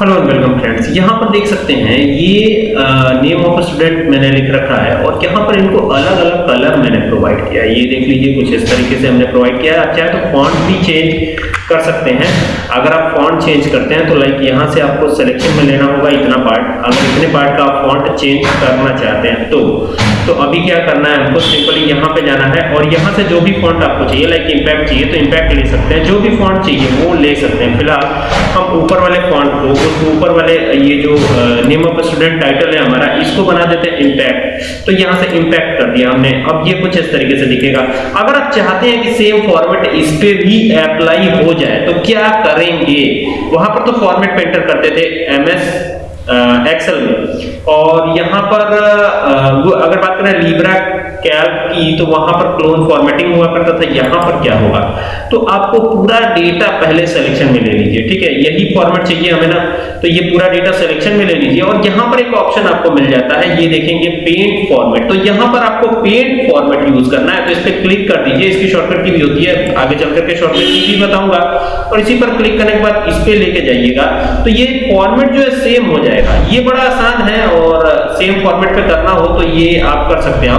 Hello welcome friends, यहाँ पर देख सकते हैं, ये नेम ऑफ़ स्टूडेंट मैंने लिख रखा है और यहाँ पर इनको अलग अलग कलर मैंने प्रोवाइड किया ये देख लीजिए, कुछ इस तरीके से हमने प्रोवाइड किया है। चाहे तो फॉन्ट भी चेंज कर सकते हैं। अगर आप फॉन्ट चेंज करते हैं तो लाइक यहाँ से आपको सिलेक्शन में लेना होगा इतना पार्ट अगर इतने पार्ट का आप फॉन्ट चेंज करना चाहते हैं तो। तो अभी क्या करना है हमको? सिंपली यहाँ पे जाना है और यहाँ से जो भी फॉन्ट आपको चाहिए लाइक इम्पैक्ट चाहिए तो इम्पैक्ट ले सकते हैं। जो भी फॉन्ट चाहिए, वो ले सकते हैं। फ़िलहाल हम ऊपर वाले फॉन्ट को, उस ऊपर वाले, ये जो नेम ऑफ़ स्टूडेंट टाइटल है हमारा, इसको बना देते हैं इम्पैक्ट तो यहाँ से इम्पैक्ट कर दिया हमने। अब ये कुछ इस तरीके से दिखेगा। अगर आप चाहते हैं कि सेम फॉर्मेट इस पे भी अप्लाई हो जाए तो क्या करेंगे? वहाँ पर तो फॉर्मेट पे एंटर करते थे एमएस एक्सेल में। और यहाँ पर अगर बात करें लीब्रा कैल्क की तो वहाँ पर क्लोन फॉर्मेटिंग हुआ करता था, यहाँ पर क्या होगा? तो आपको पूरा डेटा पहले सिलेक्शन में ले लीजिए, ठीक है? यही फॉर्मेट चाहिए हमें ना तो ये पूरा डेटा सिलेक्शन में ले लीजिए, और यहाँ पर एक ऑप्शन आपको मिल जाता है, ये देखेंगे पेंट फॉर्मेट तो यहाँ पर आपको पेंट फॉर्मेट यूज़ करना है तो इस पर क्लिक कर दीजिए, इसकी शॉर्टकट की भी होती है, आगे चल करके शॉर्टकट की भी बताऊँगा, और इसी पर क्लिक करने के बाद इस पे लेके जाइएगा। तो ये फॉर्मेट जो है सेम हो जाएगा। ये बड़ा आसान है, और सेम फॉर्मेट पे करना हो तो ये आप कर सकते हैं।